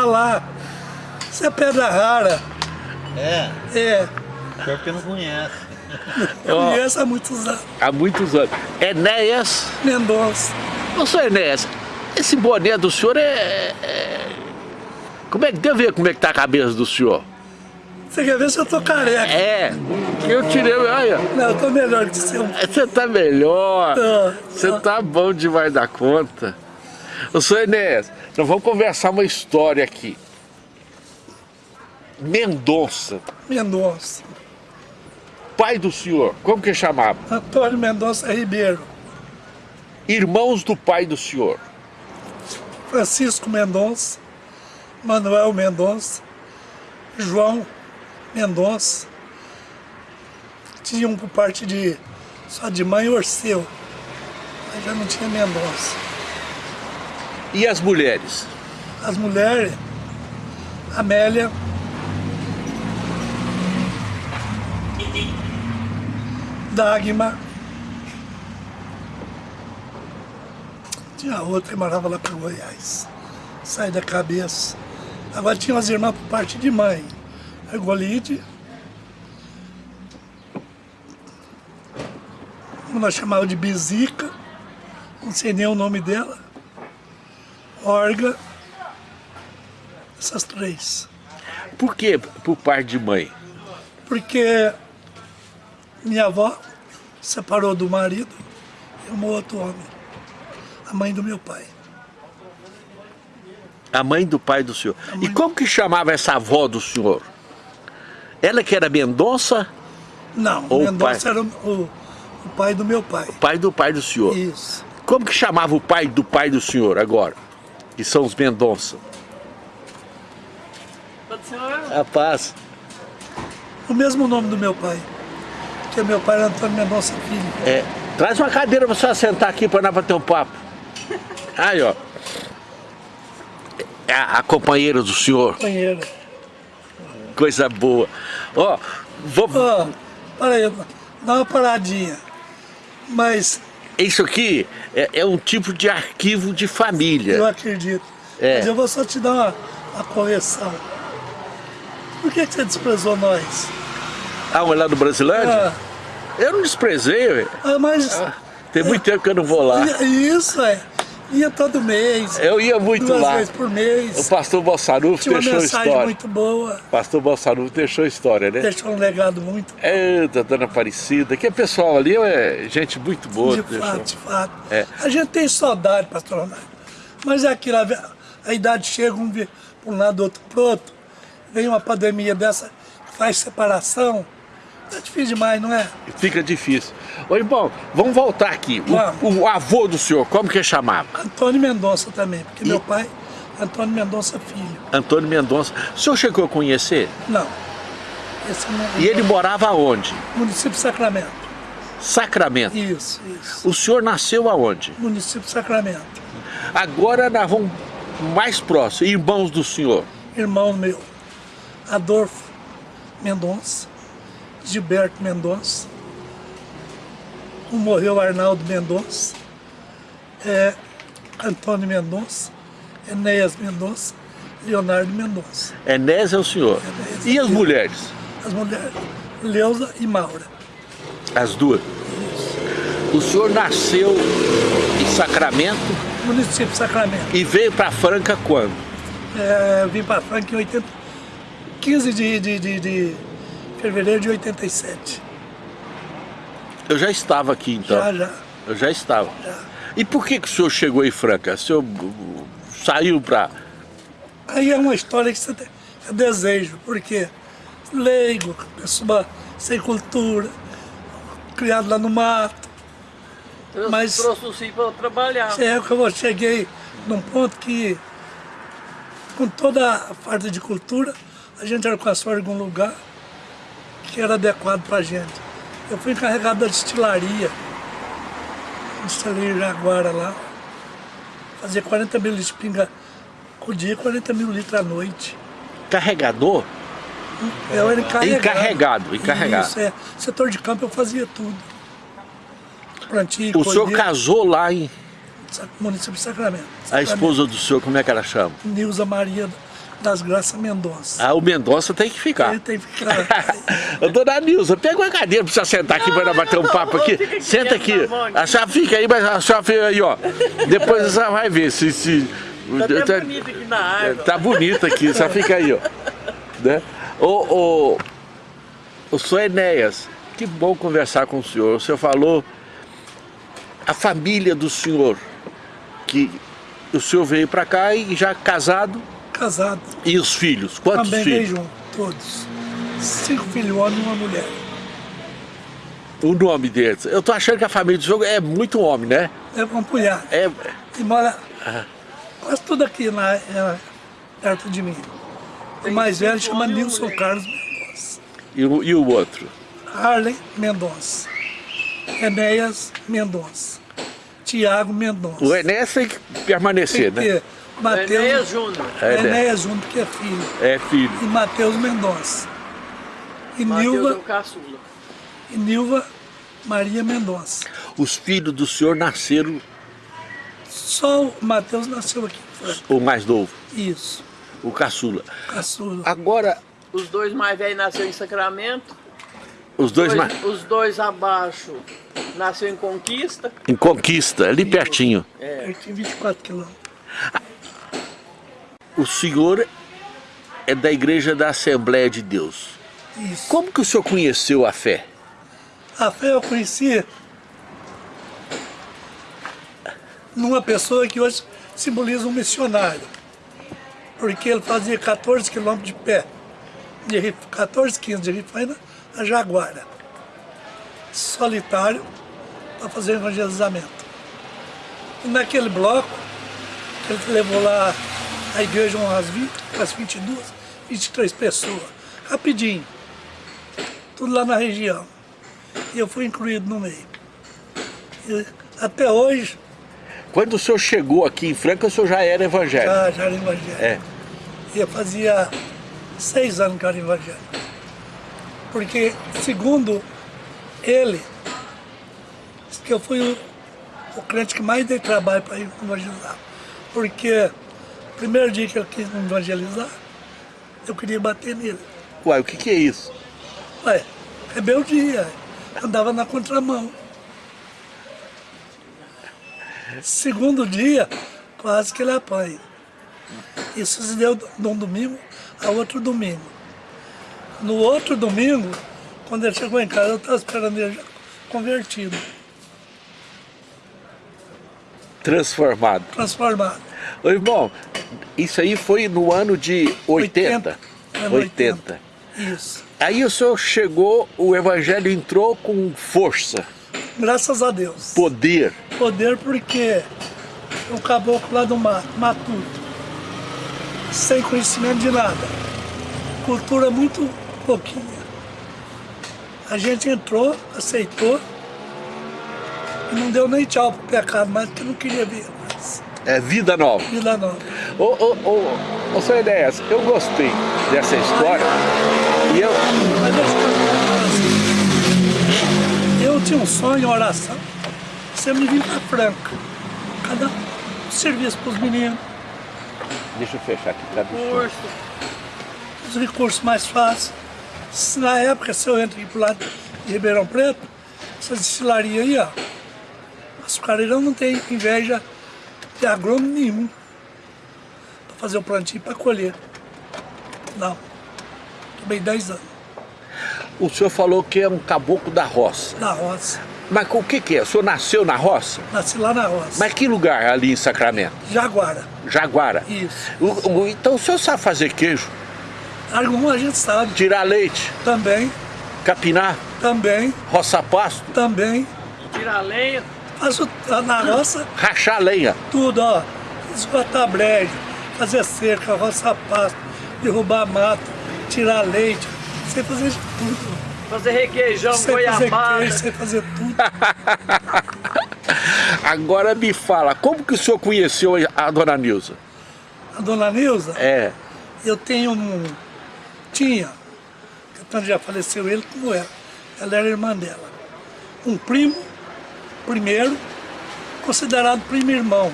falar. Isso é pedra rara. É, É, pior que não conhece. eu conheço há muitos anos. Há muitos anos. Enéas, Mendonça. ô senhor Enéas, esse boné do senhor é, é- Como é que deu ver como é que tá a cabeça do senhor? Você quer ver se eu tô careca? É, eu tirei, olha, Não, eu tô melhor que você. você tá melhor, você tá bom demais da conta. Ô senhor Enéas, nós vamos conversar uma história aqui. Mendonça, Mendonça. pai do senhor, como que chamava? Antônio Mendonça Ribeiro. Irmãos do pai do senhor. Francisco Mendonça. Manuel Mendonça. João Mendonça. Tinha um por parte de só de mãe Orceu. Mas já não tinha Mendonça. E as mulheres? As mulheres, Amélia, Dagmar, tinha outra que morava lá para Goiás, sai da cabeça. Agora tinha umas irmãs por parte de mãe, a Golide, nós chamava de Bizica, não sei nem o nome dela, Orga, essas três. Por que por parte de mãe? Porque minha avó separou do marido e um outro homem, a mãe do meu pai. A mãe do pai do senhor. E como que chamava essa avó do senhor? Ela que era Mendonça, Não, Ou Mendonça pai. era o, o pai do meu pai. pai do pai do senhor. Isso. Como que chamava o pai do pai do senhor agora? Que são os Mendonça. A paz. O mesmo nome do meu pai. Porque meu pai era Antônio Mendonça Filho. É, traz uma cadeira pra você sentar aqui pra nós bater um papo. Aí, ó. É a, a companheira do senhor. Companheira. Coisa boa. Ó, vou... Ó, peraí, dá uma paradinha. Mas isso aqui é, é um tipo de arquivo de eu família. acredito. É. Mas eu vou só te dar uma, uma correção. Por que, que você desprezou nós? Ah, mas lá do Brasilândia? Ah, Eu não desprezei, ué. ah, mas Tem muito tempo que eu não vou lá. ia- isso é. Ia todo mês. Eu ia muito duas lá. vezes por O mês. pastor Bolsarufo Tinha uma mensagem história. muito boa. O pastor Bolsarufo deixou história, né? Deixou um legado muito Eita, dona Aparecida, que pessoal ali é gente muito boa. de fato, de fato. É. A gente tem saudade, pastor Ronaldo. Mas é aquilo, a, a idade chega, um para um lado, outro para outro. Vem uma pandemia dessa, faz separação. É difícil demais, não é? Fica difícil. Ô, irmão, vamos voltar aqui. O-. O, avô do senhor, como que chamava? Antônio Mendonça também, porque E- meu pai, Antônio Mendonça Filho. Antônio Mendonça. O senhor chegou a conhecer? Não. Não E ele morava aonde? Município de Sacramento. Sacramento. Isso, isso. O senhor nasceu aonde? Município de Sacramento. Agora nós vamos mais próximo, irmãos do senhor. Irmão meu, Adolfo Mendonça, Gilberto Mendonça. Um morreu Arnaldo Mendonça, é, Antônio Mendonça, Enéas Mendonça, Leonardo Mendonça. Enés é o senhor. Enéas E as mulheres? As mulheres, Leusa e Maura. As duas. O senhor nasceu em Sacramento Município de Sacramento. e veio para Franca quando? É, vim para Franca em 80, 15 de, de, de, de fevereiro de 87. Eu já estava aqui então. Já, já. Eu já estava. Já. E por que, que o senhor chegou em Franca? O senhor saiu para... Aí é uma história que você tem, é desejo, porque leigo, pessoa sem cultura, criado lá no mato. Eu Mas- trouxe o sim para trabalhar. É que eu cheguei num ponto que, com toda a falta de cultura, a gente alcançou algum lugar que era adequado para a gente. Eu fui encarregado da destilaria, destilaria Jaguara lá, fazia 40 mil litros de pinga por dia, 40 mil litros à noite. Carregador? Eu era encarregado. Encarregado, encarregado. Isso, é. Setor de campo eu fazia tudo. Plantio, O senhor casou lá em... Município de Sacramento. A Sacramento. esposa do senhor, como é que ela chama? Nilza Maria das Graças Mendonça. Ah, o Mendonça tem que ficar. Ele tem que ficar. Dona Nilza, pega uma cadeira pra você sentar aqui pra nós bater um papo aqui. Senta aqui. A senhora fica aí, mas a senhora fica aí, ó. Depois a senhora vai ver se... se Tá até bonito aqui na água. Tá bonito aqui, senhora fica aí, ó. Né? Ô, ô, ô, senhor Enéas, que bom conversar com o senhor. O senhor falou a família do senhor, que o senhor veio pra cá e já casado, Casado. e os filhos? Quantos Também filhos? junto, todos. Cinco filhos, um homem e uma mulher. O nome deles. Eu tô achando que a família do senhor é muito homem, né? É um punhado. É, E mora quase tudo aqui na, é, perto de mim. O mais velho chama uma Nilson mulher. Carlos Mendonça. e, o, e o outro? Harley Mendonça. Enéas Mendonça. Tiago Mendonça. O Enéas tem que permanecer, Tem que né? Mateus, Enéas Júnior. É, né? Enéas junto, que é filho. É filho. E Mateus Mendonça. E Mateus é Nilva, caçula. e Nilva Maria Mendonça. Os filhos do senhor nasceram Só o Mateus nasceu aqui o mais novo, Isso. o caçula. Caçula. Agora, Os dois mais velhos nasceram em Sacramento. os dois, Dois- mais... Os dois abaixo nasceu em Conquista. em Conquista, ali pertinho. É. Eu tinha 24 quilômetros. O senhor é da Igreja da Assembleia de Deus. Isso. Como que o senhor conheceu a fé? A fé eu conheci numa pessoa que hoje simboliza um missionário. Porque ele fazia 14 quilômetros de pé, de Ri- 14, 15 de Rifaina a Jaguara. Solitário para fazer evangelizamento. E naquele bloco, ele levou lá a igreja umas 20, umas 22, 23 pessoas. Rapidinho. Tudo lá na região. E eu fui incluído no meio. E até hoje, Quando o senhor chegou aqui em Franca, o senhor já era evangélico. já, já era evangélico. É. E eu fazia seis anos que eu era evangélico. Porque, segundo ele, que eu fui o, o crente que mais dei trabalho para evangelizar. Porque, primeiro dia que eu quis evangelizar, eu queria bater nele. Uai, o que que é isso? Ué, rebeldia. Andava na contramão. Segundo dia, quase que ele apanha. Isso se deu de um domingo a outro domingo. No outro domingo, quando ele chegou em casa, eu estava esperando ele já convertido, Transformado. transformado. Ô, irmão, isso aí foi no ano de 80. 80. É, no 80. Isso. Aí o senhor chegou, o evangelho entrou com força, Graças a Deus. poder. Poder porque o caboclo lá do mato, matuto, sem conhecimento de nada, cultura muito pouquinha. A gente entrou, aceitou e não deu nem tchau pro pecado mais, porque não queria ver. É vida nova. Vida nova. Ô, ô, ô, ô, seu Enéas, eu gostei dessa história. E eu, eu tinha um sonho, oração, me vir pra Franca. Cada um serviço pros meninos, deixa eu fechar aqui, tá? Curso. os recursos mais fáceis. Se na época, se eu entro aqui pro lado de Ribeirão Preto, essa destilaria aí, ó, açucareirão não tem inveja de agrônomo nenhum para fazer o plantio para colher. Não. Tomei 10 anos O senhor falou que é um caboclo da roça. na roça. Mas o que que é? O senhor nasceu na roça? Nasci lá na roça. Mas que lugar ali em Sacramento? Jaguara. Jaguara. Isso. O- o- então o senhor sabe fazer queijo? Algum a gente sabe. Tirar leite, Também, capinar, também, roçar pasto, também. Tirar lenha. Faço na roça rachar lenha. tudo, ó. Esgotar brejo, fazer cerca, roçar pasto, derrubar mato, tirar leite. Sei fazer de tudo. Fazer requeijão, Sei fazer goiabada. queijo, sei fazer tudo. Agora me fala, como que o senhor conheceu a dona Nilza? A dona Nilza, É, eu tenho um... Tinha, que tanto já faleceu ele como ela. Ela era irmã dela. Um primo, primeiro, considerado primo irmão.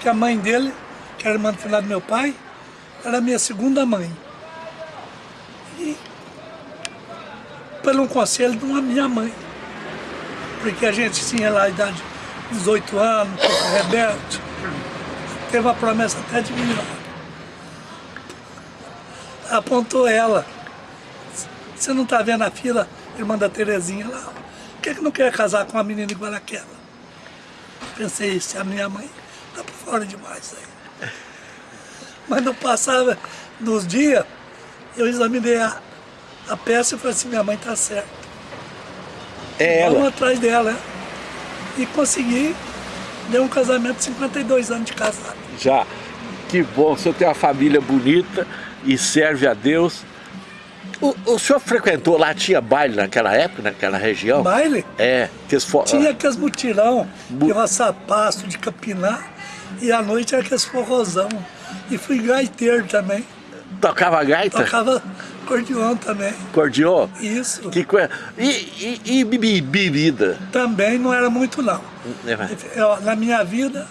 Que a mãe dele, que era irmã do filho do meu pai, era minha segunda mãe. E pelo conselho de uma minha mãe. Porque a gente tinha lá a idade de 18 anos, rebelde. Teve a promessa até de me. Apontou ela. Você não está vendo a fila, irmã da Terezinha lá? Por que, que não quer casar com uma menina igual aquela? Pensei, se a minha mãe tá por fora demais aí. Mas não passava dos dias, eu examinei a, a peça e falei assim, minha mãe tá certa. É Vamos ela. atrás dela. né? E consegui, deu um casamento de 52 anos de casado. Já. Que bom, o senhor tem uma família bonita e serve a Deus. O, o senhor frequentou lá, tinha baile naquela época, naquela região? Baile, É, que tinha aqueles mutirão, Bu- de passapasso, de capinar, e à noite era aqueles forrozão. E fui gaiteiro também, tocava gaita, tocava acordeon também. cordion. Isso. Que coisa. E, e, e bebi- bebida? Também não era muito não. É. Eu, na minha vida,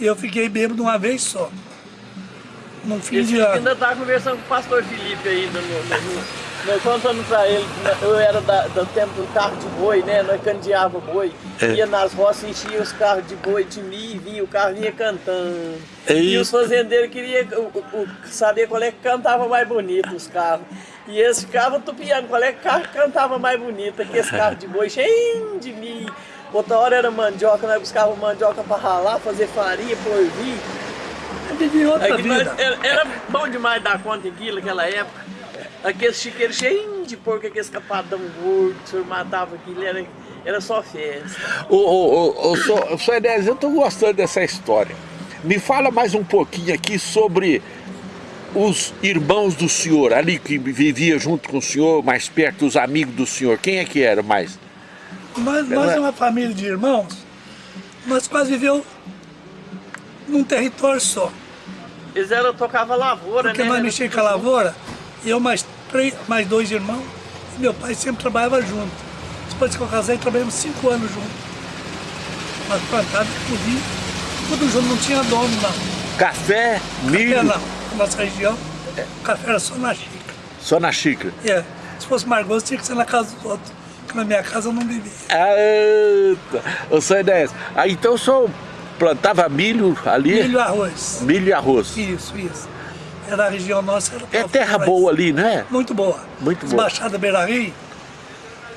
eu fiquei bêbado uma vez só. Num fim Esse de ano. ainda tá conversando com o pastor Felipe ainda no, no, no- nós contando pra ele eu era da- do tempo do carro de boi, né? Nós candeava boi, É. ia nas roças, enchia os carros de boi de mim e vinha, o carro vinha cantando. É E os fazendeiros queriam o- saber qual é que cantava mais bonito os carros. E eles ficavam tupiando qual é que carro cantava mais bonito, aqueles carros de boi cheios de mim. Outra hora era mandioca, nós buscávamos mandioca pra ralar, fazer farinha, porvir. Vivi outra É vida. era, era bom demais dar conta daquilo naquela época. Aqueles chiqueiros cheios de porco, aqueles capadão gordo, o senhor matava aquilo, era, era só festa. Ô, ô, ô, ô, Enéas, eu tô gostando dessa história. Me fala mais um pouquinho aqui sobre os irmãos do senhor, ali que vivia junto com o senhor, mais perto, os amigos do senhor. Quem é que era mais? Nós, nós é uma família de irmãos, nós quase viveu num território só. Eles eram, tocavam lavoura, Porque né? nós mexíamos com a lavoura, eu mais, três, mais dois irmãos, e meu pai sempre trabalhava junto. Depois que eu casei, trabalhamos cinco anos juntos. Nós plantávamos, colhia, tudo junto, não tinha dono não. Café, milho, Café não, na nossa região, café era só na xícara. só na xícara. É, se fosse mais gosto, tinha que ser na casa dos outros. Porque na minha casa eu não vivia. Ah, tá. Ô, senhor Enéas, aí então o senhor plantava milho ali? Milho e arroz. Milho e arroz. Isso, isso. Era a região nossa. Era É terra boa ali, né? Muito boa. Muito boa. Baixada Beira Rio.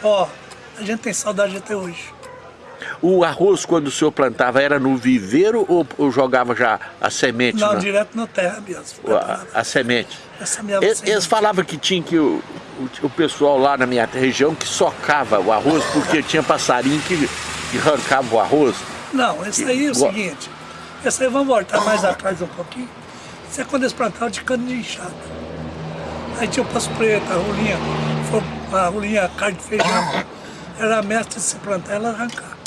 Ó, a gente tem saudade até hoje. O arroz, quando o senhor plantava, era no viveiro ou, ou jogava já a semente? Não, na- direto na terra mesmo. a, a semente? Eles, eles falavam que tinha que o, o, o pessoal lá na minha região que socava o arroz porque tinha passarinho que, que arrancava o arroz. Não, esse aí é o seguinte. Esse aí, vamos voltar mais atrás um pouquinho. Isso é quando eles plantavam de cana de enxada. Aí tinha o passo preto, a rolinha, a rolinha carne de feijão. Era a mestre de se plantar, ela arrancar.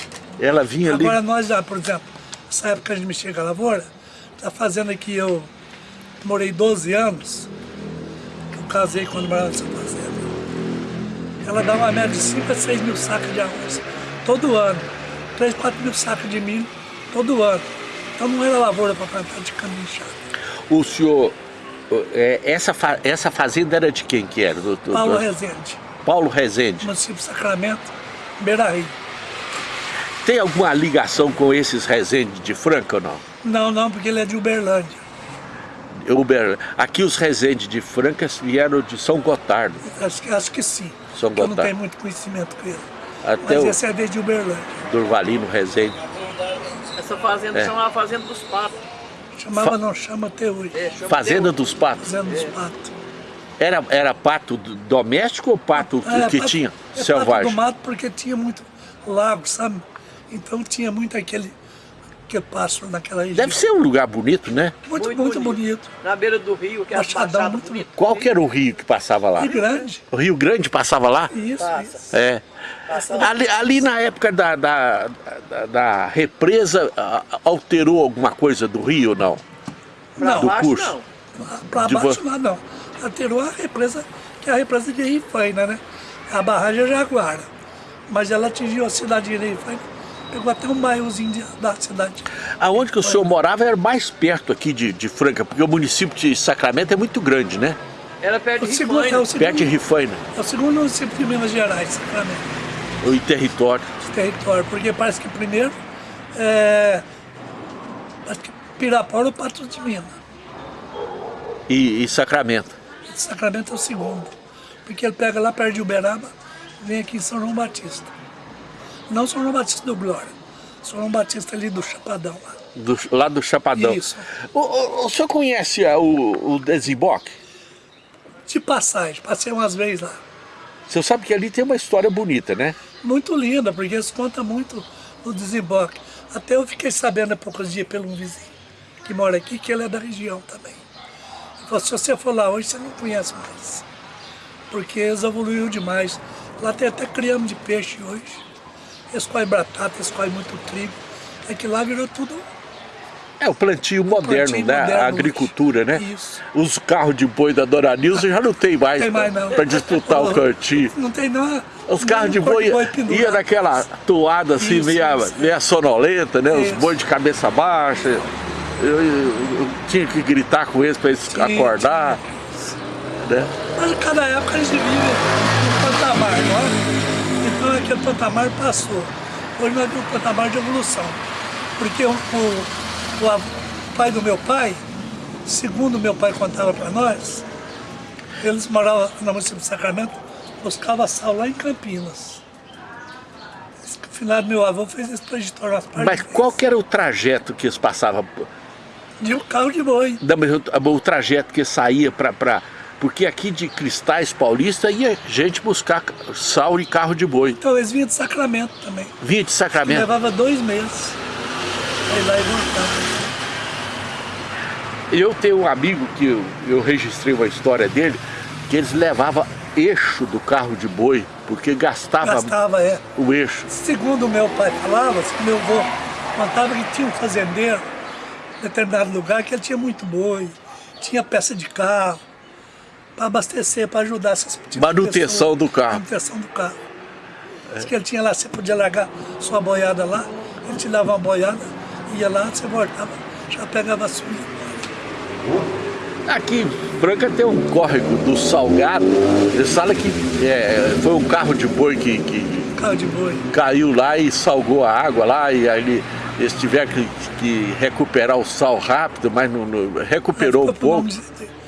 Ela vinha ali. Agora nós já, por exemplo, nessa época que a gente mexia com a lavoura, tá fazendo aqui, eu morei 12 anos, eu casei quando morava nessa fazenda. Ela dá uma média de 5 a 6 mil sacos de arroz todo ano. 3, 4 mil sacos de milho todo ano. Então não era lavoura para plantar de cana inchada. O senhor. é, essa, essa fazenda era de quem que era? Do, do- Paulo do- Rezende, Paulo Rezende. município Sacramento, Beira Rio. Tem alguma ligação com esses Rezende de Franca ou não? Não, não, porque ele é de Uberlândia. Uber, aqui os Rezende de Franca vieram de São Gotardo. Acho, que- acho que sim. São porque eu não Gotardo. tenho muito conhecimento com ele. Até Mas o esse é desde Uberlândia. Durvalino Rezende. Essa fazenda É. chamava Fazenda dos Patos. Chamava, Fa- não chama até hoje. É, chama Fazenda Deus. dos Patos. Fazendo os patos. Era, era pato do- doméstico ou pato Ah, é que pato- tinha? é pato selvagem. do mato porque tinha muito lago, sabe? Então tinha muito aquele que pássaro naquela região. Deve ser um lugar bonito, né? muito, muito, Muito bonito. Na beira do rio, que é a Machadão, muito bonita. Qual que era o rio que passava lá? E grande. O Rio Grande passava lá? Isso, Passa. isso. É. Ali, ali na época da, da, da- da represa, alterou alguma coisa do rio ou não? Não, do baixo, curso. não. De baixo lá não. Alterou a represa, que é a represa de Rifaina, né? A barragem é Jaguara. Mas ela atingiu a cidade de Rifaina Pegou até um bairrozinho de- da cidade. Aonde que o senhor morava era mais perto aqui de, de Franca, porque o município de Sacramento é muito grande, né? Era perto O de segundo, é, Rifaina. o segundo, Perto de Rifaina, é o segundo município de Minas Gerais, Sacramento, o território. de território, porque parece que primeiro é. Acho que Pirapora ou Patos de Minas. E, e Sacramento. Sacramento é o segundo. Porque ele pega lá perto de Uberaba, vem aqui em São João Batista. Não São João Batista do Glória. São João Batista ali do Chapadão lá. Do, lá do Chapadão. Isso. O, o- o senhor conhece ah, o, o desemboque? De passagem, passei umas vezes lá. O senhor sabe que ali tem uma história bonita, né? Muito linda, porque eles contam muito do desemboque. Até eu fiquei sabendo há poucos dias pelo um vizinho que mora aqui, que ele é da região também. Ele falou, se você for lá hoje, você não conhece mais. Porque eles evoluiu demais. Lá tem até criamos de peixe hoje. Eles comem batata, eles muito trigo. É que lá virou tudo É o plantio moderno, plantio né? moderno a agricultura, né? Isso. Os carros de boi da Dona Nilza já não tem mais, Tem mais, não. para disputar o cantinho. Não tem não. Os carros de boi pendurado. ia naquela toada assim, Isso, meia, isso. meia sonolenta, né? Os Isso. bois de cabeça baixa. Eu, eu- eu tinha que gritar com eles para eles Sim, acordar. Né? Mas cada época gente vive um patamar, não é? Então aquele patamar passou. Hoje nós temos um patamar de evolução. Porque o, o- o pai do meu pai, segundo meu pai contava para nós, eles moravam no município de Sacramento, buscavam sal lá em Campinas. Finado meu avô fez esse trajetório umas partes Mas qual que era o trajeto que eles passavam? de um carro de boi. O, o trajeto que saía para. Porque aqui de Cristais Paulista ia gente buscar sal e carro de boi. Então eles vinham de Sacramento também. Vinha de Que Sacramento. levava dois meses. Aí lá e voltava. Eu tenho um amigo que eu, eu registrei uma história dele, que eles levavam eixo do carro de boi, porque gastava, Gastava, é. o eixo. Segundo meu pai falava, assim, meu avô contava que tinha um fazendeiro em determinado lugar que ele tinha muito boi, tinha peça de carro, para abastecer, para ajudar essas tipo Manutenção pessoa. do carro. Manutenção do carro. Diz que ele tinha lá, você podia largar sua boiada lá, ele te dava uma boiada, ia lá, você voltava, já pegava a sua. Aqui em Franca tem um córrego do Salgado, eles falam que é, foi um carro de boi que, que Carro de boi. caiu lá e salgou a água lá, e aí eles tiveram que, que recuperar o sal rápido, mas não, não- recuperou um pouco.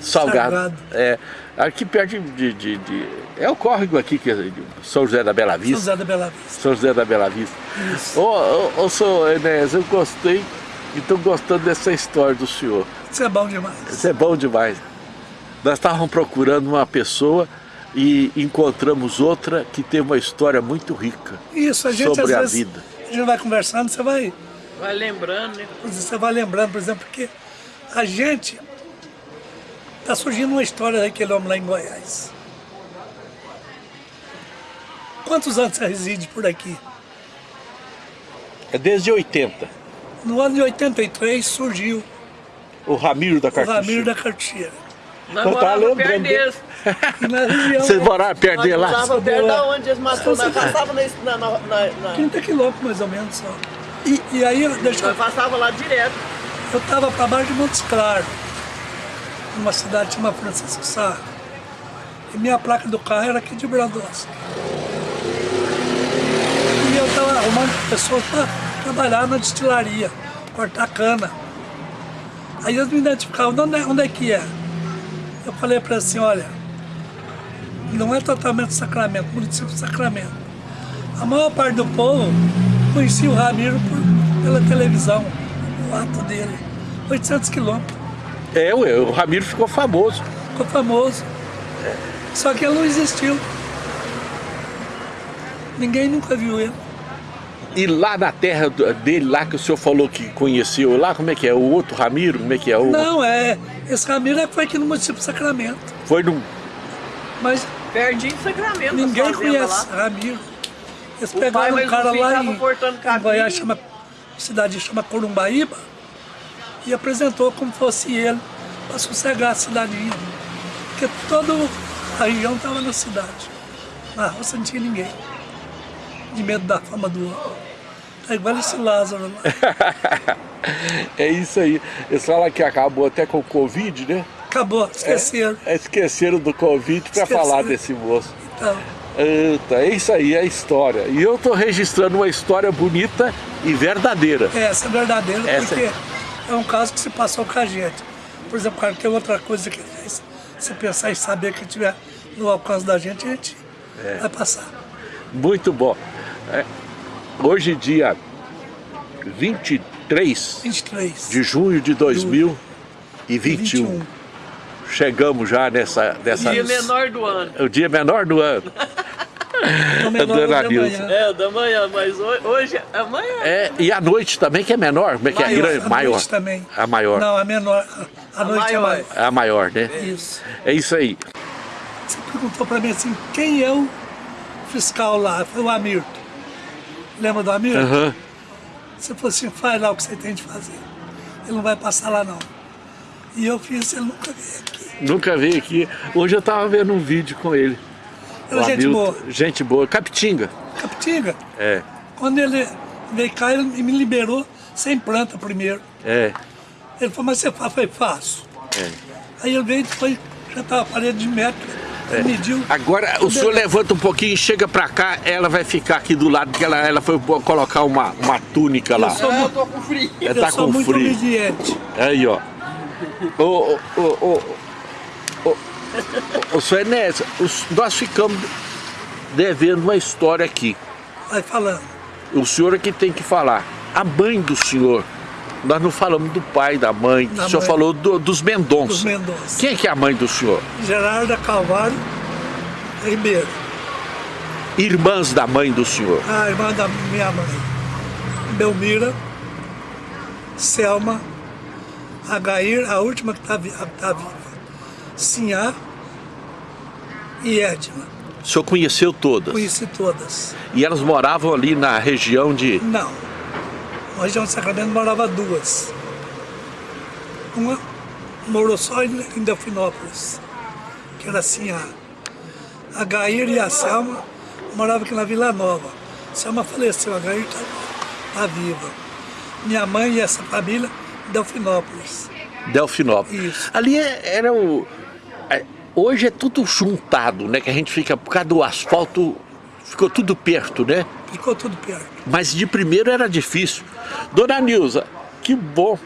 Salgado. Salgado. É, aqui perto de, de- de- É o córrego aqui, que é de São José da Bela São Vista. José da Bela Vista. São José da Bela Vista. Isso. Ô, ô, ô, senhor Enéas, eu gostei e estou gostando dessa história do senhor. Isso é bom demais. Isso é bom demais. Nós estávamos procurando uma pessoa e encontramos outra que tem uma história muito rica Isso, a gente sobre às a vezes, vida. a gente vai conversando, você vai Vai lembrando, né? Você vai lembrando, por exemplo, porque a gente está surgindo uma história daquele homem lá em Goiás. Quantos anos você reside por aqui? É desde 80. No ano de 83 surgiu O Ramiro da o Cartucho. Ramiro da Cartier. Nós Eu tava morávamos lembrando perto deles. E na região, Vocês moraram perto Nós dele lá? morávamos perto da onde eles mataram. Nós passávamos na, na, na, na- 30 quilômetros mais ou menos só. E, e aí, deixa eu Nós passávamos lá direto. Eu estava para baixo de Montes Claros, numa cidade chamada Francisco Sá. E minha placa do carro era aqui de Brandosca. E eu estava arrumando pessoas para trabalhar na destilaria, cortar cana. Aí eles me identificavam, onde é, onde é que é? Eu falei para eles assim, olha, não é totalmente Sacramento, município de Sacramento. A maior parte do povo conhecia o Ramiro por- pela televisão, o ato dele. 800 quilômetros, É, ué, o Ramiro ficou famoso. ficou famoso. Só que ele não existiu. Ninguém nunca viu ele. E lá na terra do- dele, lá que o senhor falou que conheceu, lá como é que é? O outro Ramiro, como é que é? O, Não, é. Esse Ramiro é que foi aqui no município de Sacramento. Foi num. Mas Pertinho de Sacramento. ninguém conhece lá. Ramiro. Eles O pai pegaram um mesmo cara lá em, cortando em. Goiás, chama, cidade chama Corumbaíba, e apresentou como fosse ele, para sossegar a cidadinha. Porque toda a região estava na cidade. Na roça não tinha ninguém. De medo da fama do outro. Tá igual esse Lázaro lá. é isso aí. Eles falam que acabou até com o Covid, né? Acabou, esqueceram. É, esqueceram do Covid para falar desse moço. Então, Eita, é isso aí, é a história. E eu estou registrando uma história bonita e verdadeira. essa é verdadeira, Essa- porque é um caso que se passou com a gente. Por exemplo, cara, tem outra coisa que fez. Se pensar e saber que tiver no alcance da gente, a gente É. vai passar. Muito bom. É, hoje, dia 23 23. de junho de 2021, 21. chegamos já nessa... nessa Dia menor do ano. O dia menor do ano. Menor Dona de Nilza. amanhã. É, o da manhã, mas hoje, hoje amanhã. É, e a noite também, que é menor, como é que é? Maior, grande, a maior. noite também. A maior. Não, a menor. A, a noite maior. é maior. A maior, né? Isso. É isso aí. Você perguntou pra mim assim, quem é o fiscal lá? Foi o Amirto. Lembra do Amirto? Aham. Você falou assim, faz lá o que você tem de fazer. Ele não vai passar lá não. E eu fiz, ele nunca veio aqui. Nunca veio aqui. Hoje eu tava vendo um vídeo com ele. É O gente boa. Gente boa. Capitinga. Capitinga. É, Quando ele veio cá, ele me liberou sem planta primeiro. é, Ele falou, mas você faz? Eu falei, faço. é. Aí ele veio e depois já estava a parede de metro. Ele mediu. Agora o senhor levanta um pouquinho, chega pra cá, ela vai ficar aqui do lado, porque ela, ela foi colocar uma, uma túnica lá. Eu sou, Ah, eu muito- tô com frio. Ela eu tá sou com muito frio. obediente. Aí, ó. Ô, ô, ô, ô, senhor Enéas, os- nós ficamos devendo uma história aqui. Vai falando. O senhor é que tem que falar. A mãe do senhor, nós não falamos do pai, da mãe, Da o senhor mãe. falou do- dos Mendonça. Dos Mendonça. Quem é que é a mãe do senhor? Gerarda Calvário Ribeiro. Irmãs da mãe do senhor. A irmã da minha mãe. Belmira. Selma. Agair, a última que está tá viva. Sinhá. E Edna. O senhor conheceu todas. Conheci todas. E elas moravam ali na região de. Não. Na região de Sacramento morava duas. Uma morou só em Delfinópolis, que era assim a, Gair e a Selma moravam aqui na Vila Nova. A Selma faleceu, a Gair está tá viva. Minha mãe e essa família, Delfinópolis. Delfinópolis. Isso. Ali é- era o. é, Hoje é tudo juntado, né? Que a gente fica, por causa do asfalto, ficou tudo perto, né? Ficou tudo perto. Mas de primeiro era difícil. Dona Nilza, que bom.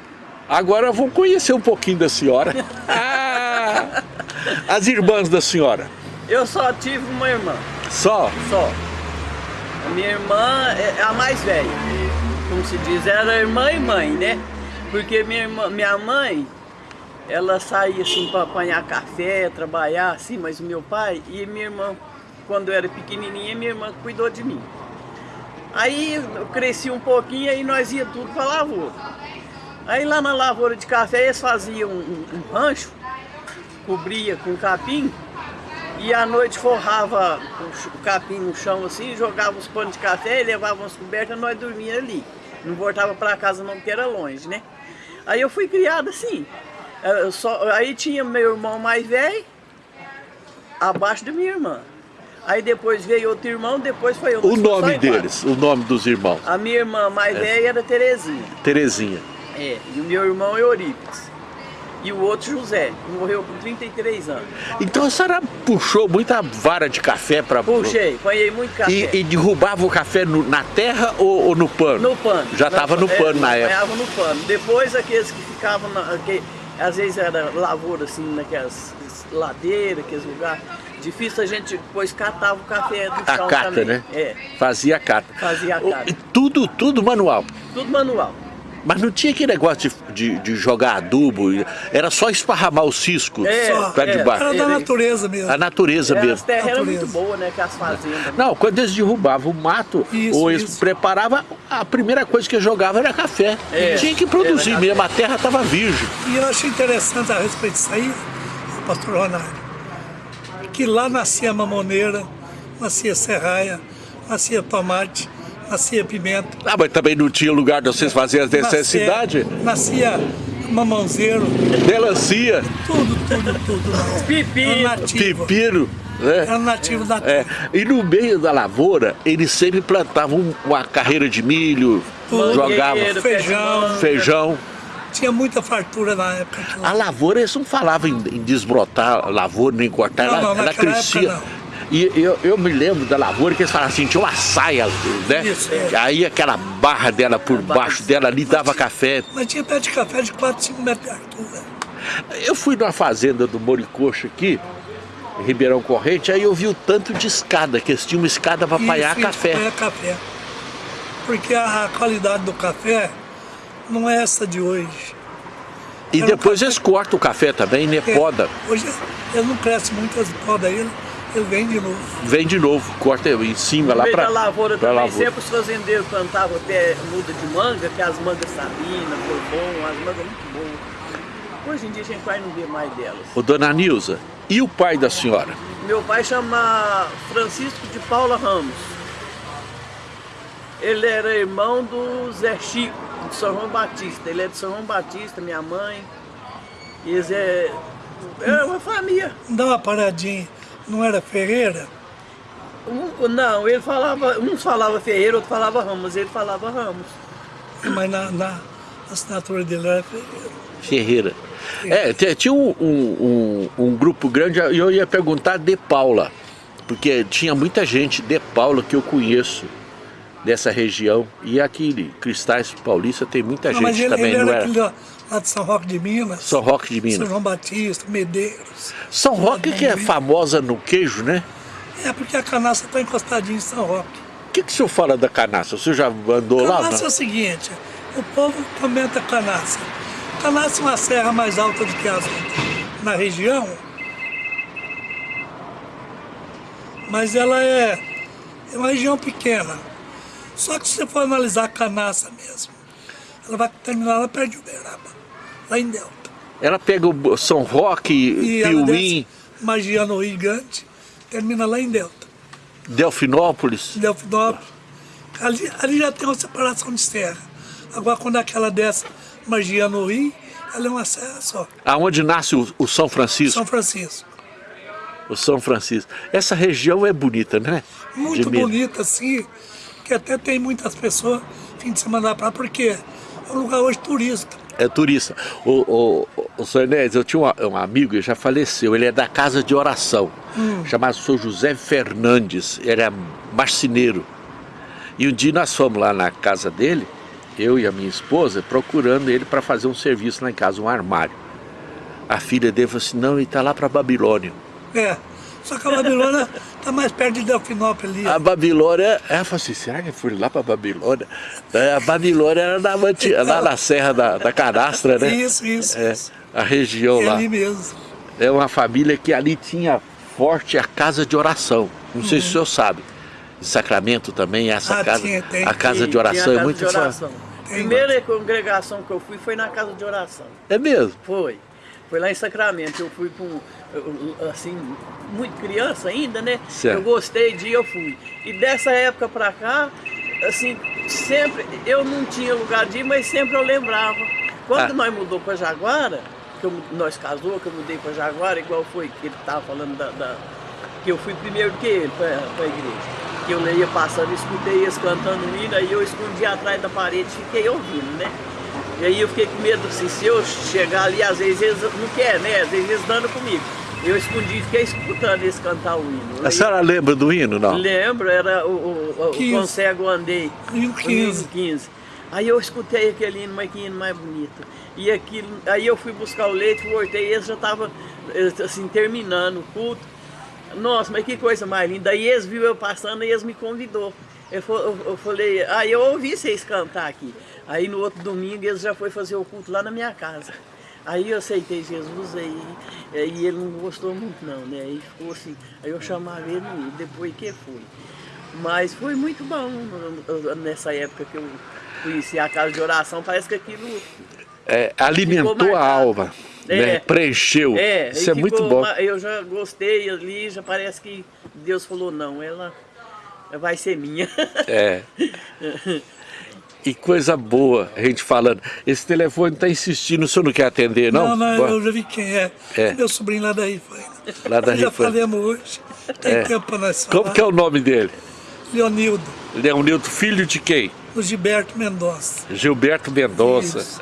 Agora vamos conhecer um pouquinho da senhora. Ah, as irmãs da senhora. Eu só tive uma irmã, Só? só. A minha irmã é a mais velha. Como se diz, era irmã e mãe, né? Porque minha, irmã, minha mãe, ela saía assim para apanhar café, trabalhar assim, mas o meu pai e minha irmã, quando eu era pequenininha, minha irmã cuidou de mim. Aí eu cresci um pouquinho, aí nós ia tudo para lavoura. Aí lá na lavoura de café eles faziam um, um, rancho, cobria com capim, e à noite forrava o capim no chão assim, jogava os panos de café e levava as cobertas, nós dormíamos ali. Não voltava para casa não, porque era longe, né? Aí eu fui criada assim. Eu só- aí tinha meu irmão mais velho, abaixo da minha irmã. Aí depois veio outro irmão, depois foi eu. O nome deles, o nome dos irmãos. A minha irmã mais velha era Terezinha. Terezinha. É, e o meu irmão é Eurípides. E o outro José, que morreu com 33 anos. Então a senhora puxou muita vara de café para. Puxei, apanhei muito café. E, e derrubava o café no- na terra ou, ou no pano? No pano. Já estava no é, pano na época. Apanhava no pano. Depois aqueles que ficavam, na, que, às vezes era lavoura assim, naquelas ladeiras, aqueles lugares. Difícil a gente depois catava o café do A chão cata, também. né? É, Fazia a cata. Fazia a cata. Tudo, tudo manual. tudo manual. Mas não tinha aquele negócio de, de, de jogar adubo, era só esparramar o cisco É, pra é. debaixo. Era da natureza mesmo. A natureza as mesmo. terras eram Natureza. muito boas, né? Que as fazendas. Não, quando eles derrubavam o mato, Isso, ou eles isso. preparavam, a primeira coisa que jogava era café. É, tinha que produzir mesmo, a terra estava virgem. E eu achei interessante a respeito disso aí, pastor Ronaldo, que lá nascia mamoneira, nascia serraia, nascia tomate, nascia pimenta. Ah, mas também não tinha lugar de vocês fazerem as necessidades. Nascia, nascia mamãozeiro, Melancia, tudo, tudo, tudo. Pepino. nativo. pepino, né? Era nativo da É, terra. e no meio da lavoura, eles sempre plantavam uma carreira de milho, Tudo. jogavam feijão. manga. feijão. Tinha muita fartura na época. A lavoura, eles não falavam em, em desbrotar a lavoura, nem cortar, Não, ela, não, ela crescia. época E eu, eu me lembro da lavoura que eles falavam assim, tinha uma saia, né? Isso, é. Aí aquela barra dela por baixo dela ali dava café. Mas tinha pé de café de 4, 5 metros de altura. Eu fui numa fazenda do Moricocho aqui, em Ribeirão Corrente, aí eu vi o tanto de escada, que eles tinham uma escada para apanhar Isso, café. apanhar café. Porque a, qualidade do café não é essa de hoje. E Era depois café- eles cortam o café também, né? Porque Poda. Hoje ele não cresce muito, as podas ele, vem de novo. Vem de novo, corta em cima No lá para da lavoura pra também, lavoura. sempre os fazendeiros plantavam até muda de manga, que é as mangas Sabina, Bourbon, as mangas muito boas. Hoje em dia a gente quase não vê mais delas. Ô, dona Nilza, e o pai da senhora? Meu pai chama Francisco de Paula Ramos. Ele era irmão do Zé Chico, de São João Batista. Ele é de São João Batista, minha mãe. E eles é, é uma família. Dá uma paradinha, não era Ferreira? Um- não, ele falava, uns falava Ferreira, outro falava Ramos, ele falava Ramos. Mas na, na assinatura dele era Ferreira. Ferreira. É, tinha um, um- um- um grupo grande, e eu ia perguntar de Paula, porque tinha muita gente de Paula que eu conheço dessa região. E aqui Cristais Paulista tem muita Não, mas gente ele, também, ele não era era? aquele lá, lá de São Roque de Minas. São Roque de São Minas. João Batista, Medeiros. São Roque que é famosa no queijo, né? É porque a canaça está encostadinha em São Roque. O que, que o senhor fala da canaça? O senhor já andou lá? Canaça é Não? o seguinte, o povo comenta canaça. Canaça é uma serra mais alta do que as outras na região, mas ela é, é uma região pequena. Só que se você for analisar a canaça mesmo, ela vai terminar lá perto de Uberaba, lá em Delta. Ela pega o São Roque, E Piuí, Magiano Gigante, termina lá em Delta. Delfinópolis. Delfinópolis. Ali, ali já tem uma separação de serra. Agora, quando aquela desce Magiano Rio, ela é uma serra só. Aonde nasce o, o São Francisco? São Francisco. O São Francisco. Essa região é bonita, né? Muito bonita, assim, que até tem muitas pessoas fim de semana pra lá, porque é um lugar hoje turista. É turista. O, o, o, senhor Enéas, eu tinha um, um amigo, ele já faleceu, ele é da casa de oração, Hum. chamado Sr. José Fernandes, ele é marceneiro. E um dia nós fomos lá na casa dele, eu e a minha esposa, procurando ele para fazer um serviço lá em casa, um armário. A filha dele falou assim, não, ele está lá para Babilônia. É. Só que a Babilônia tá mais perto de Delfinópolis ali. A Babilônia, ela falou assim, será que eu fui lá para Babilônia? É, A Babilônia era na, Manti- lá na Serra da, da Canastra, né? Isso, isso, É, isso. a região É lá. ali mesmo. É uma família que ali tinha forte a casa de oração. Não sei se o senhor sabe. Em Sacramento também, essa Ah, casa, tinha, tem. a casa de oração é muito forte. Primeira congregação que eu fui foi na casa de oração. É mesmo? Foi. Foi lá em Sacramento. Eu fui com, assim, muito criança ainda, né? Certo. Eu gostei de ir, eu fui. E dessa época pra cá, assim, sempre, eu não tinha lugar de ir, mas sempre eu lembrava. Quando Ah. nós mudou pra Jaguara, que eu- nós casou, que eu mudei pra Jaguara, igual foi que ele tava falando da, da- que eu fui primeiro que ele pra, pra igreja. Que eu ia passando, escutei eles cantando hino, aí eu escondi atrás da parede e fiquei ouvindo, né? E aí eu fiquei com medo, assim, se eu chegar ali, às vezes eles não querem, né? Às vezes eles dando comigo. Eu escondi e fiquei escutando eles cantar o hino. A senhora lembra do hino, não? Lembro, era o, o, o 15. Com Cego Andei. Hino o 15. hino 15. Aí eu escutei aquele hino, mas que hino mais bonito. E aquilo, aí eu fui buscar o leite, voltei e eles já estavam assim, terminando o culto. Nossa, mas que coisa mais linda. Aí eles viram eu passando e eles me convidou. Eu, eu- eu falei, aí eu ouvi vocês cantar aqui. Aí no outro domingo eles já foi fazer o culto lá na minha casa. Aí eu aceitei Jesus, aí, aí ele não gostou muito não, né? Aí ficou assim, aí eu chamava ele e depois que foi. Mas foi muito bom nessa época que eu conheci a casa de oração, parece que aquilo É, alimentou Ficou a alma, né? É. preencheu. É, Isso é e muito ficou bom. Eu já gostei ali, já parece que Deus falou, não, ela vai ser minha. É. Que coisa boa a gente falando. Esse telefone está insistindo, o senhor não quer atender, não? Não, não, Bom, eu já vi quem é. É. Meu sobrinho lá da Rifaina. Lá da Nós Já falamos hoje. Tem É. tempo para nós falar. Como que é o nome dele? Leonildo, Leonildo, filho de quem? o Gilberto Mendonça. Gilberto Mendonça. Isso.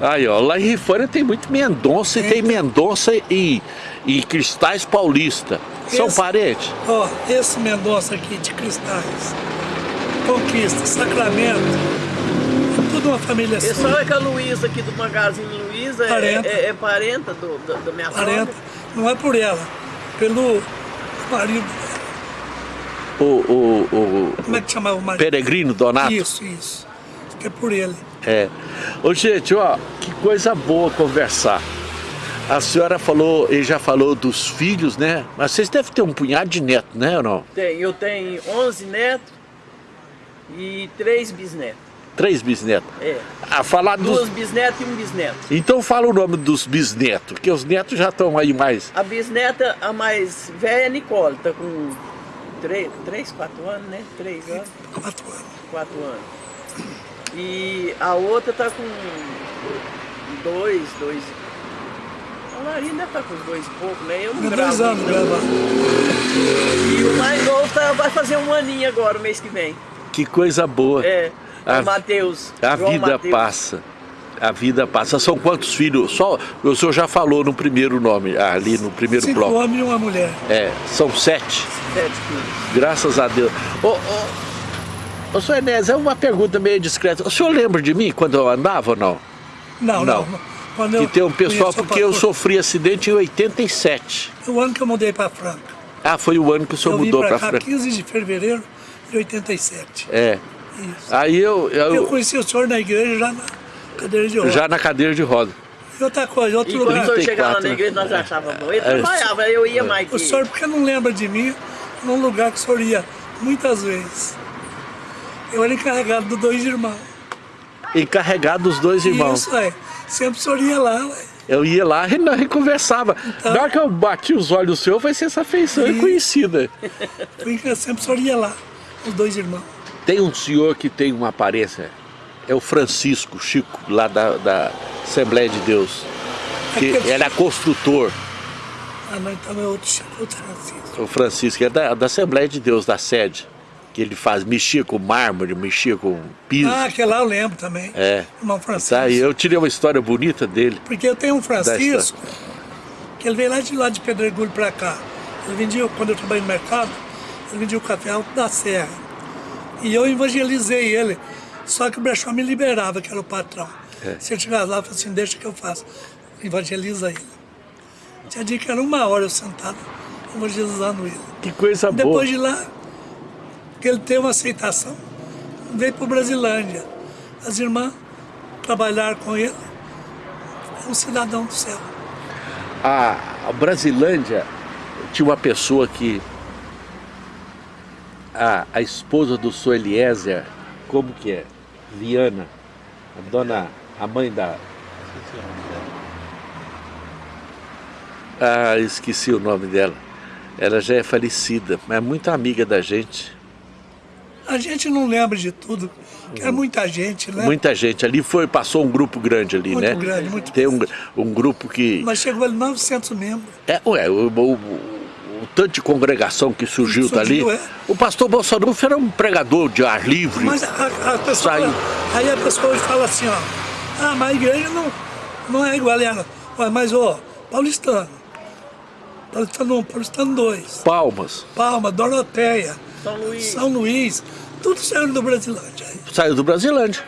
Aí, ó, lá em Rifânia tem muito Mendonça e Tem. tem Mendonça e, e Cristais Paulista. São Esse- parentes? Ó, esse Mendonça aqui de Cristais, Conquista, Sacramento, é tudo uma família E só. só é que a Luísa aqui do Magazine Luiza é, Parenta. é, é parenta do, da, da minha Parenta, sogra. não é por ela, pelo marido. O, o, o Como é que chamava o marido? Peregrino Donato? Isso, isso. Que é por ele. É. Ô, gente, ó, que coisa boa conversar. A senhora falou, ele já falou dos filhos, né? Mas vocês devem ter um punhado de neto, né ou não? Tem, eu tenho 11 netos e 3 bisnetos. Três bisnetos. É. A falar dos... Duas bisnetas e um bisneto. Então fala o nome dos bisnetos, que os netos já estão aí mais. A bisneta, a mais velha é Nicole, tá com 3, 3 4 anos, né? 3 anos, Quatro anos. 4 anos. E a outra tá com 2, 2. A Larina deve estar com dois e pouco, né? Eu não gravo. dois anos não. gravar. E o mais novo tá, vai fazer um aninho agora, o mês que vem. Que coisa boa. É, A- o Matheus. A João vida Mateus. passa. A vida passa. São quantos filhos? Só o senhor já falou no primeiro nome, ali no primeiro Cinco bloco. homens e uma mulher. É, são sete. Sete filhos. Graças a Deus. Ô, ô, ô, senhor Enés, é uma pergunta meio discreta. O senhor lembra de mim quando eu andava ou não? Não, Não. não. Quando eu Que tem um pessoal, porque eu sofri acidente em 87. O ano que eu mudei para Franca. Ah, foi o ano que o senhor eu mudou para frente. 15 de fevereiro de 87. É. Isso. Aí eu, Eu eu conheci o senhor na igreja já na cadeira de roda. já na cadeira de roda. E outra coisa, outro E quando o lugar. senhor chegava lá 34, na igreja, nós achávamos bom. Ele É. trabalhava, eu ia mais que O senhor, porque não lembra de mim, num lugar que o senhor ia muitas vezes. Eu era encarregado dos dois irmãos. Encarregado dos dois irmãos. Isso, é. Sempre o senhor ia lá, ué. Eu ia lá e nós conversava. Então- Na hora que eu bati os olhos no senhor, foi essa feição Isso. conhecida. Sempre o senhor ia lá, os dois irmãos. Tem um senhor que tem uma aparência, é o Francisco Chico, lá da, da Assembleia de Deus. Que Aquele- ele é construtor, Ah, não, então é outro outro Francisco. o Francisco, é da, da Assembleia de Deus, da sede. Que ele faz, mexia com mármore, mexia com piso. Ah, aquele lá eu lembro também. É. Irmão Francisco. Tá, e eu tirei uma história bonita dele. Porque eu tenho um Francisco, que ele veio lá de lá de Pedregulho pra cá. Ele vendia, quando eu trabalhei no mercado, vendia o café alto da serra. E eu evangelizei ele. Só que o brechó me liberava, que era o patrão. É. Se ele chegasse lá, eu falei assim, deixa que eu faço. Evangeliza ele. Tinha dia que era uma hora eu sentado, evangelizando ele. Que coisa boa. Depois de lá, que ele teve uma aceitação, veio para Brasilândia. As irmãs trabalharam com ele. Um cidadão do céu. A Brasilândia tinha uma pessoa que. A, a esposa do Sr. Eliezer, como que é? Viana, a dona, a mãe da. Ah, esqueci o nome dela. Ela já é falecida, mas é muito amiga da gente. A gente não lembra de tudo, é muita gente, né? Muita gente. Ali foi, passou um grupo grande ali, Muito né? grande, muito Tem um, um grupo que. Mas chegou ali 900 membros. É, ué, o, o- o- tanto de congregação que surgiu, Surgiu, dali. é. O pastor Bolsonaro era um pregador de ar livre. Mas a, a pessoa, Saiu. aí a pessoa fala assim, ó, ah, mas a igreja não, não é igual a ela. Ué, Mas, ó, paulistano, paulistano 1, paulistano 2, Palmas. Palma, Doroteia, São Luís. São Luís, tudo saiu do Brasilândia. Saiu do Brasilândia.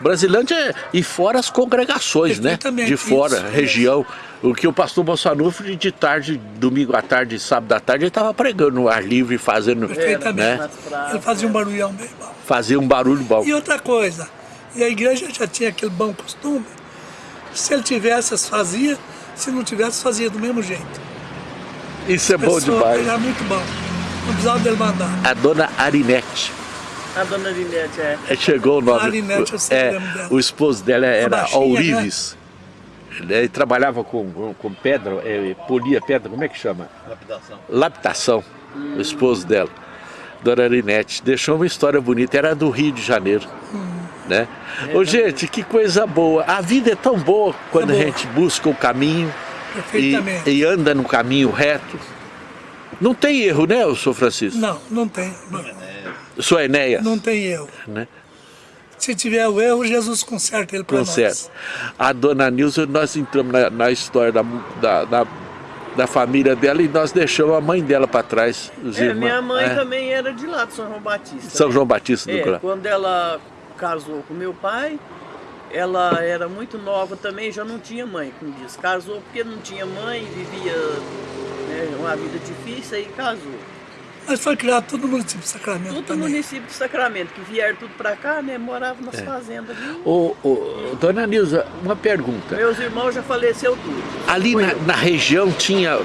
Brasilândia é- e fora as congregações, né? Perfeitamente, De fora, isso, região. O que o pastor Bolsonaro de tarde, domingo à tarde, sábado à tarde, ele estava pregando no ar livre, fazendo, Perfeitamente. né? nas praças, Ele fazia um barulhão bem bom. Fazia um barulho bom. E outra coisa, e a igreja já tinha aquele bom costume, se ele tivesse, fazia, se não tivesse, fazia do mesmo jeito. Isso é bom Pessoa, demais. Era muito bom. Não precisava dele mandar. A dona Arinete. A dona Linete, é. É, Chegou o nome. Arinete, eu sei é, o nome dela. o esposo dela era baixinha, Ourives. Ele trabalhava com, com pedra, é, polia pedra, como é que chama? Lapidação. Laptação, o esposo dela. Dona Arinete. Deixou uma história bonita, era do Rio de Janeiro. Né? Ô, gente, que coisa boa. A vida é tão boa quando É boa. a gente busca o caminho e, Perfeitamente. e anda no caminho reto. Não tem erro, né, o senhor Francisco? Não, não tem. Não, Senhor Enéas, não tem erro. né? Se tiver o erro, Jesus conserta ele para Conserta. nós. A dona Nilza, nós entramos na, na história da, da, da, da família dela e nós deixamos a mãe dela para trás. Os É, irmãos, minha mãe é. também era de lá, de São João Batista. São né? João Batista do É, Clã. quando ela casou com meu pai, ela era muito nova também, já não tinha mãe, como diz. Casou porque não tinha mãe, vivia né, uma vida difícil e casou. Mas foi criado todo no município de Sacramento Tudo no município de Sacramento, que vieram tudo pra cá, né? Moravam É. nas fazendas ali. Ô, ô, dona Nilza, uma pergunta. Meus irmãos já faleceram tudo. Ali na, na região tinha,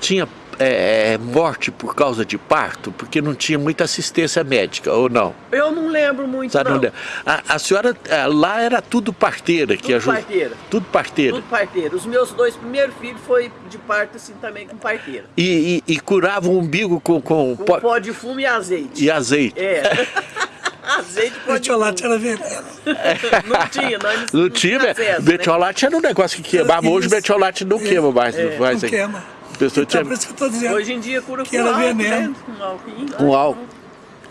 tinha é, morte por causa de parto, porque não tinha muita assistência médica, ou não? Eu não lembro muito, Sabe não. onde é? a, a senhora, é, lá era tudo parteira que Tudo ajuda. parteira. Tudo parteira. Tudo parteira. Os meus dois primeiros filhos foi de parto assim também com parteira. E, e, e curava o umbigo com, com Com pó- pó de fumo e azeite. e azeite. É. azeite e pó de fumo. Metiolate era veneno. Não tinha, nós Não tinha, tinha acesso, né? era um negócio que queimava. Hoje metiolate não queima mais. não faz Não queima. Pessoa Então, tinha por isso que eu estou dizendo. Hoje em dia cura Que com era álcool, veneno. né? Com álcool. com álcool.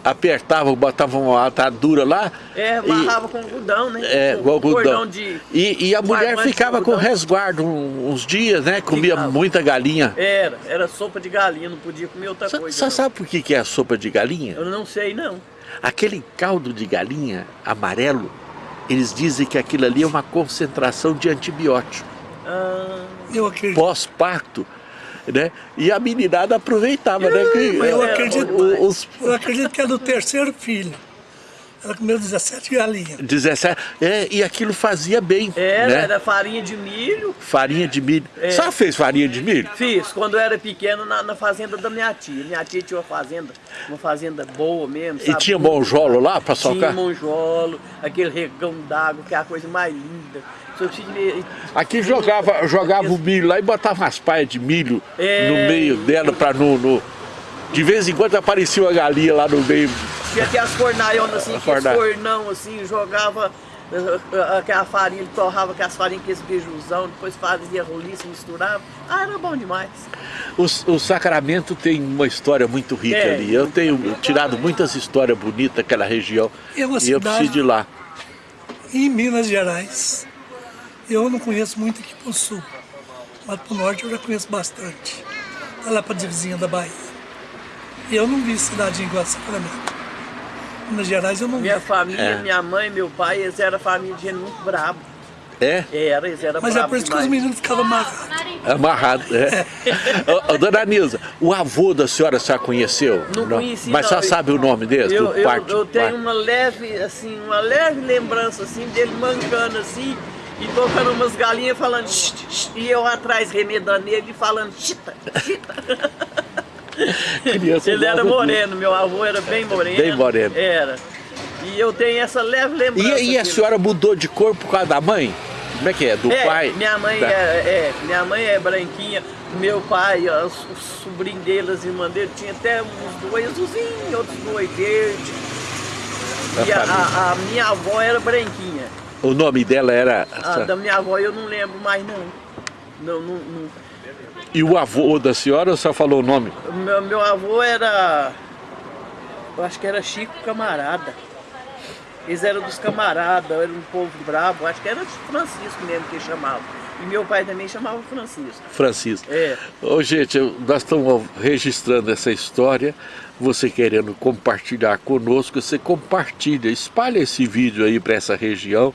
Apertava, botava uma atadura lá. É, e- amarrava com algodão, né? É, com com algodão. cordão de... E, e a mulher ficava com resguardo uns dias, né? Comia Ficava. muita galinha. Era, era sopa de galinha, não podia comer outra coisa. Você sabe por que que é a sopa de galinha? Eu não sei, não. Aquele caldo de galinha amarelo, eles dizem que aquilo ali é uma concentração de antibiótico. Ah, Eu acredito. Pós-parto, né? E a meninada aproveitava, né? Que, Eu era acredito, demais. os eu acredito que é do terceiro filho. Ela comeu 17 galinhas. 17, é, e aquilo fazia bem, era, né? era farinha de milho. Farinha de milho. É. Só fez farinha de milho? Fiz, quando eu era pequeno, na, na fazenda da minha tia. Minha tia tinha uma fazenda, uma fazenda boa mesmo, E sabe? tinha monjolo lá para Tinha socar? monjolo, aquele regão d'água, que é a coisa mais linda. Aqui jogava, jogava o milho lá e botava umas paias de milho É. no meio dela para no, no- De vez em quando aparecia uma galinha lá no meio. Tinha até as fornaionas assim, aqueles fornão assim, jogava eh, eh, aquela farinha, ele torrava aquelas farinhas, aqueles beijuzão, depois fazia roliça, misturava. Ah, era bom demais. O, o Sacramento tem uma história muito rica Tem. ali. Eu tenho tirado muitas histórias bonitas daquela região. É uma e eu cidade- preciso de ir lá. Em Minas Gerais, eu não conheço muito aqui pro sul. Mas pro norte eu já conheço bastante. Tá lá pra divisinha da Bahia. E eu não vi cidadinha igual a Sacramento. Minas Gerais eu não vi. Minha família, É. minha mãe, meu pai, eles eram família de gente muito brabo. É? Era, eles eram Mas é por isso que os demais. meninos ficavam amarrados. Amarrado, é. Ô, dona Nilza, o avô da senhora a senhora conheceu? Não conheci, Mas não. a senhora sabe o nome dele? Eu, do eu, parte- eu tenho parte- uma leve, assim, uma leve lembrança assim dele mancando assim e tocando umas galinhas falando "Shh, shh", e eu atrás remedando ele e falando chita, chita. Criança Ele era moreno, meu avô era bem moreno. Bem moreno. Era. E eu tenho essa leve lembrança. E, e a senhora mudou de cor por causa da mãe? Como é que é? Do É, pai? Minha mãe Da- é, é, minha mãe é branquinha, meu pai, os, os sobrinhos dele, as irmãs dele, tinha até uns dois azulzinhos, outros dois verdes. E a, a- a minha avó era branquinha. O nome dela era... A da minha avó eu não lembro mais não. Não, não, não. E o avô da senhora, só falou o nome? Meu, meu avô era. Eu acho que era Chico Camarada. Eles eram dos camaradas, era um povo bravo, acho que era Francisco mesmo que chamava. E meu pai também chamava Francisco. Francisco. É. Ô, gente, nós estamos registrando essa história. Você querendo compartilhar conosco, você compartilha, espalha esse vídeo aí para essa região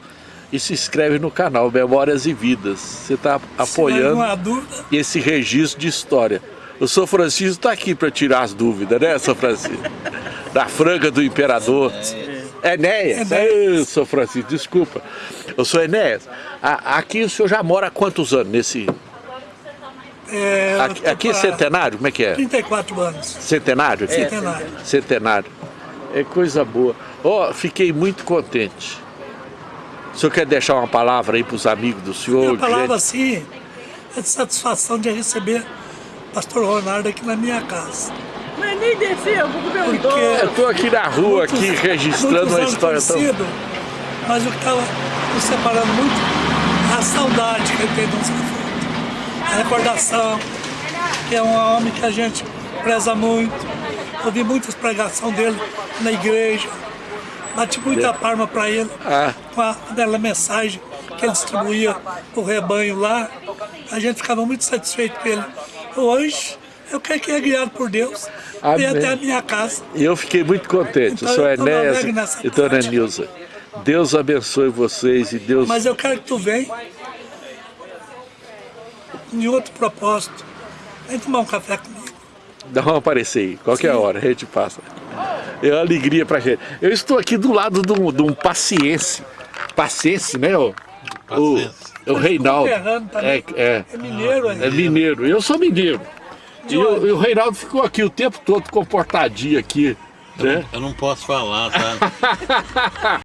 e se inscreve no canal Memórias e Vidas. Você está apoiando esse registro de história. O São Francisco está aqui para tirar as dúvidas, né, São Francisco? Da franga do imperador. Enéas. Ei, São Francisco, desculpa. Eu sou Enéas. A- Aqui o senhor já mora há quantos anos nesse... É, Aqui, aqui é centenário? Como é que é? 34 anos. Centenário? aqui? Centenário. Centenário. É coisa boa. Ó, fiquei muito contente. O senhor quer deixar uma palavra aí para os amigos do senhor? A palavra gente? assim é de satisfação de receber o pastor Ronaldo aqui na minha casa. Mas nem desceu, porque meu Porque- dom. Eu estou aqui na rua, aqui, registrando Muitos uma história tão... Mas o que estava nos separando muito é a saudade que ele tem do Fruto. A recordação, que é um homem que a gente preza muito. Ouvi muitas pregações dele na igreja. Bati muita palma para ele Ah. com a- aquela mensagem que ele distribuía o rebanho lá. A gente ficava muito satisfeito com ele. Hoje, eu quero que é guiado por Deus. Amém. E até a minha casa. E eu fiquei muito contente, Então, eu tô Enéas e dona. Nilza. Deus abençoe vocês e Deus... Mas eu quero que tu venha em outro propósito. Vem tomar um café comigo. Dá uma aparecer aí, qualquer Sim. hora, a gente passa. É uma alegria pra gente. Eu estou aqui do lado de um, de um paciense. Paciense, né? O, o, Paciense. o Reinaldo. Conterrâneo também. É, é, É mineiro, é é. mineiro. Eu sou mineiro. E o, e o Reinaldo ficou aqui o tempo todo comportadinho aqui. Né? Eu não posso falar, tá?